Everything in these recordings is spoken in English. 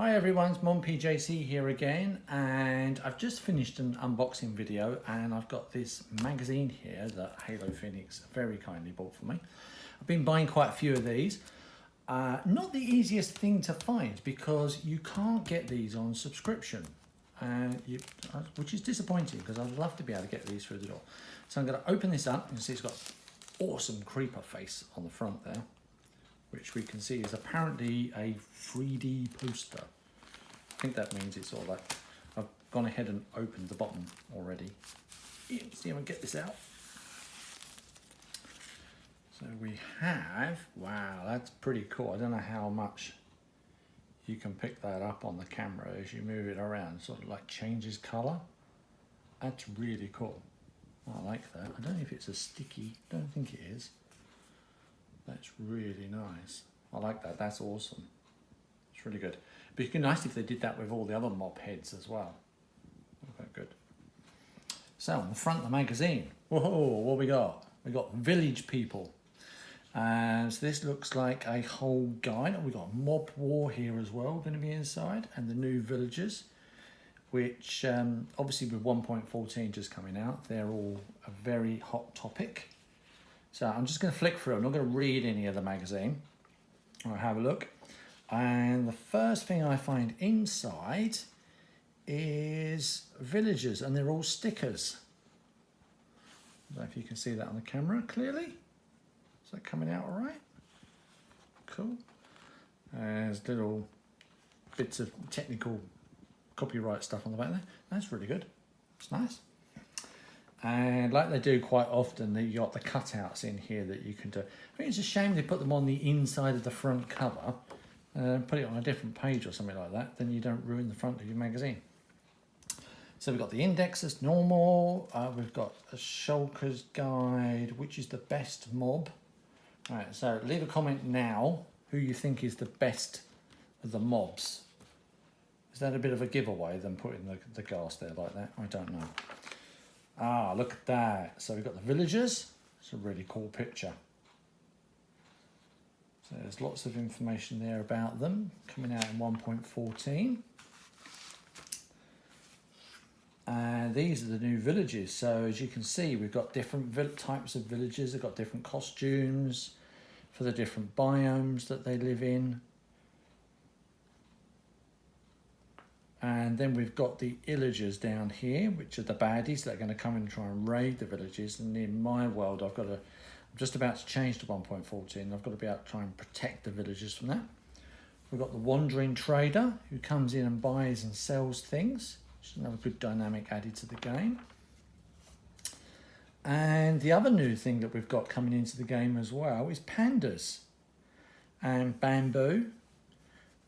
Hi everyone, it's Mon PJC here again and I've just finished an unboxing video and I've got this magazine here that Halo Phoenix very kindly bought for me. I've been buying quite a few of these. Uh, not the easiest thing to find because you can't get these on subscription, uh, you, uh, which is disappointing because I'd love to be able to get these through the door. So I'm going to open this up and see it's got awesome creeper face on the front there which we can see is apparently a 3D poster. I think that means it's all like, I've gone ahead and opened the bottom already. Let's see if I can get this out. So we have, wow, that's pretty cool. I don't know how much you can pick that up on the camera as you move it around, sort of like changes color. That's really cool. I like that. I don't know if it's a sticky, don't think it is. That's really nice. I like that, that's awesome. It's really good. But it'd be nice if they did that with all the other mob heads as well. Okay, good. So on the front of the magazine, whoa, what we got? We got village people. And so this looks like a whole guide. And We got mob war here as well, going to be inside, and the new villagers, which um, obviously with 1.14 just coming out, they're all a very hot topic. So I'm just going to flick through. I'm not going to read any of the magazine. I'll have a look. And the first thing I find inside is villagers and they're all stickers. I don't know if you can see that on the camera clearly. Is that coming out all right? Cool. There's little bits of technical copyright stuff on the back there. That's really good. It's nice. And like they do quite often, you got the cutouts in here that you can do. I think it's a shame they put them on the inside of the front cover and put it on a different page or something like that, then you don't ruin the front of your magazine. So we've got the index as normal, uh, we've got a Shulker's guide, which is the best mob. All right, so leave a comment now who you think is the best of the mobs. Is that a bit of a giveaway than putting the, the ghast there like that? I don't know. Ah, look at that. So we've got the villagers. It's a really cool picture. So there's lots of information there about them coming out in 1.14. And these are the new villages. So as you can see, we've got different types of villages. They've got different costumes for the different biomes that they live in. And then we've got the illagers down here, which are the baddies that are going to come and try and raid the villages. And in my world, I've got to, I'm just about to change to 1.14. I've got to be able to try and protect the villagers from that. We've got the wandering trader who comes in and buys and sells things, which is another good dynamic added to the game. And the other new thing that we've got coming into the game as well is pandas and bamboo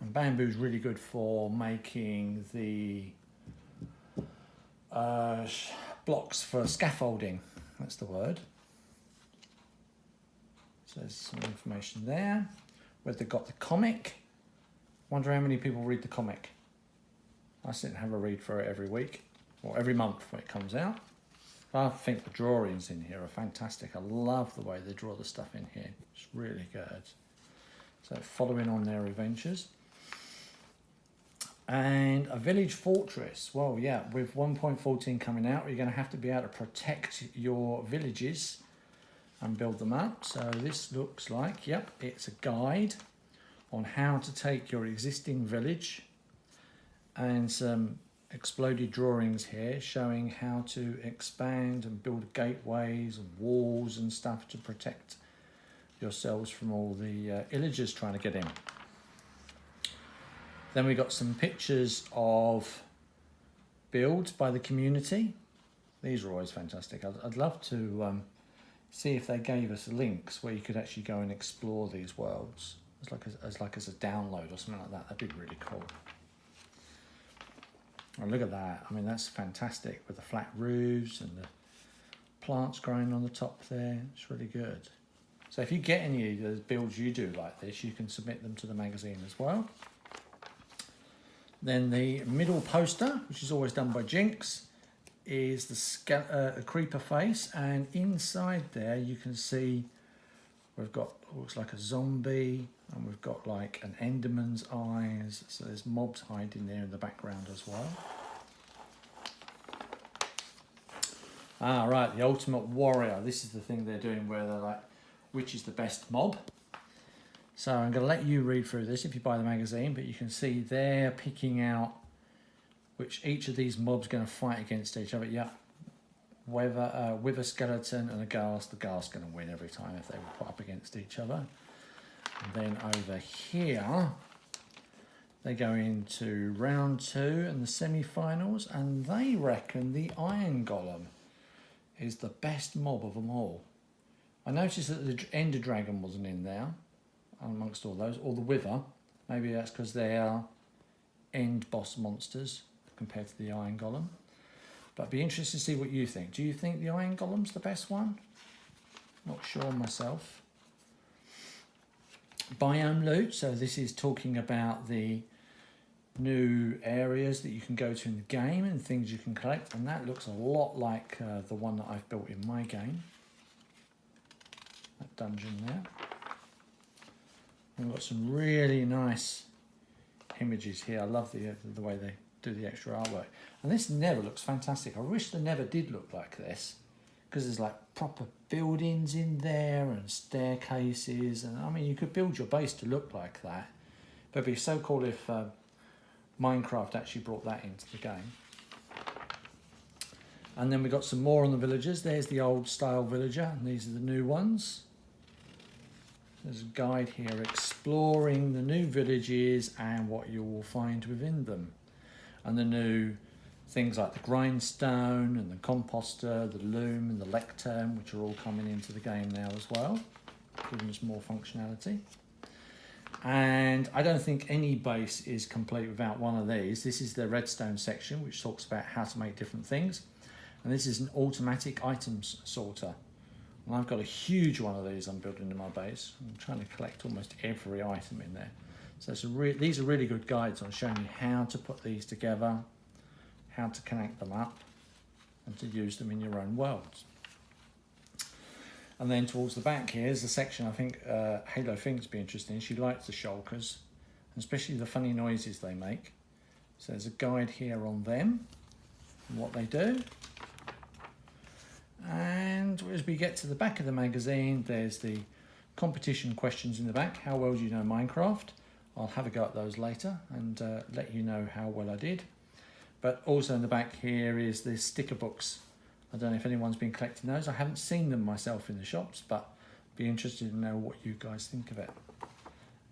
and bamboo is really good for making the uh, blocks for scaffolding. That's the word. So there's some information there. Where they got the comic. Wonder how many people read the comic. I sit and have a read for it every week or every month when it comes out. I think the drawings in here are fantastic. I love the way they draw the stuff in here. It's really good. So following on their adventures and a village fortress. Well, yeah, with 1.14 coming out, you're going to have to be able to protect your villages and build them up. So this looks like, yep, it's a guide on how to take your existing village and some exploded drawings here showing how to expand and build gateways and walls and stuff to protect yourselves from all the uh, illagers trying to get in. Then we got some pictures of builds by the community. These are always fantastic. I'd, I'd love to um, see if they gave us links where you could actually go and explore these worlds as like as, as like as a download or something like that. That'd be really cool. Oh, look at that. I mean, that's fantastic with the flat roofs and the plants growing on the top there. It's really good. So if you get any of those builds you do like this, you can submit them to the magazine as well. Then the middle poster, which is always done by Jinx, is the uh, creeper face. And inside there, you can see We've got looks like a zombie, and we've got like an Enderman's eyes. So there's mobs hiding there in the background as well. Ah, right, the Ultimate Warrior. This is the thing they're doing where they're like, which is the best mob? So I'm going to let you read through this if you buy the magazine, but you can see they're picking out which each of these mobs going to fight against each other. Yeah, whether uh, with a skeleton and a ghast, the ghast going to win every time if they were put up against each other. And then over here, they go into round two and the semi-finals, and they reckon the Iron Golem is the best mob of them all. I noticed that the Ender Dragon wasn't in there amongst all those, or the Wither. Maybe that's because they are end boss monsters compared to the Iron Golem. But I'd be interested to see what you think. Do you think the Iron Golem's the best one? Not sure myself. Biome loot, so this is talking about the new areas that you can go to in the game and things you can collect and that looks a lot like uh, the one that I've built in my game that dungeon there we've got some really nice images here I love the, uh, the way they do the extra artwork and this Nether looks fantastic I wish the Nether did look like this because there's like proper buildings in there and staircases and I mean you could build your base to look like that but it'd be so cool if uh, Minecraft actually brought that into the game. And then we got some more on the villagers. There's the old style villager, and these are the new ones. There's a guide here exploring the new villages and what you will find within them. And the new things like the grindstone and the composter, the loom and the lectern, which are all coming into the game now as well, giving us more functionality. And I don't think any base is complete without one of these. This is the redstone section, which talks about how to make different things. And this is an automatic items sorter. And I've got a huge one of these I'm building in my base. I'm trying to collect almost every item in there. So these are really good guides on showing you how to put these together, how to connect them up, and to use them in your own worlds. And then towards the back here is the section I think uh, Halo thinks be interesting. She likes the shulkers, especially the funny noises they make. So there's a guide here on them and what they do. And as we get to the back of the magazine, there's the competition questions in the back. How well do you know Minecraft? I'll have a go at those later and uh, let you know how well I did. But also in the back here is the sticker books I don't know if anyone's been collecting those. I haven't seen them myself in the shops, but be interested to know what you guys think of it.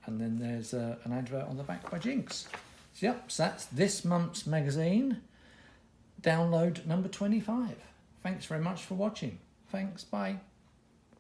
And then there's uh, an advert on the back by Jinx. So, yep, so that's this month's magazine, download number 25. Thanks very much for watching. Thanks, bye.